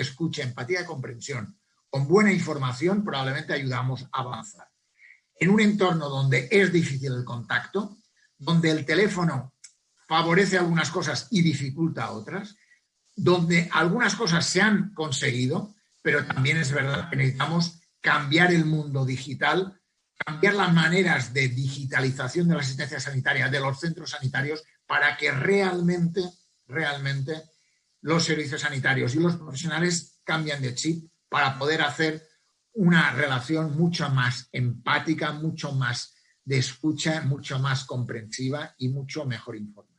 escucha, empatía y comprensión, con buena información, probablemente ayudamos a avanzar. En un entorno donde es difícil el contacto, donde el teléfono favorece algunas cosas y dificulta otras, donde algunas cosas se han conseguido, pero también es verdad que necesitamos cambiar el mundo digital, cambiar las maneras de digitalización de la asistencia sanitaria de los centros sanitarios para que realmente, realmente los servicios sanitarios y los profesionales cambien de chip para poder hacer una relación mucho más empática, mucho más de escucha, mucho más comprensiva y mucho mejor informada.